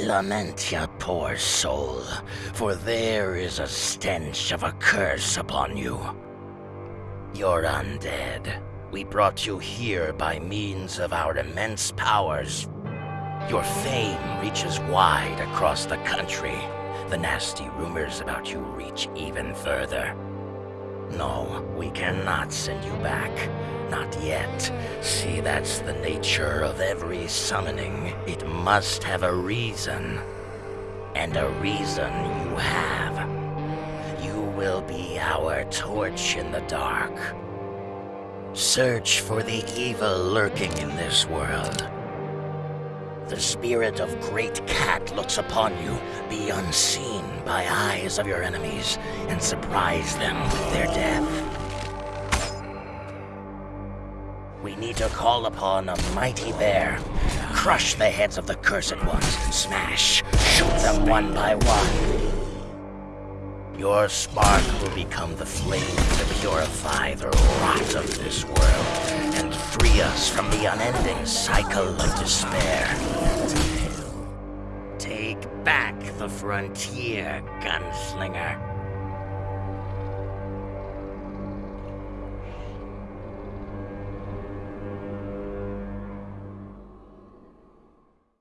Lament your poor soul, for there is a stench of a curse upon you. You're undead. We brought you here by means of our immense powers. Your fame reaches wide across the country. The nasty rumors about you reach even further. No, we cannot send you back. Not yet. See, that's the nature of every summoning. It must have a reason. And a reason you have. You will be our torch in the dark. Search for the evil lurking in this world. The spirit of Great Cat looks upon you. Be unseen by eyes of your enemies and surprise them with their death. We need to call upon a mighty bear. Crush the heads of the cursed ones. Smash. Shoot them one by one. Your spark will become the flame to purify the rot of this world and free us from the unending cycle of despair. Take back the frontier, gunslinger.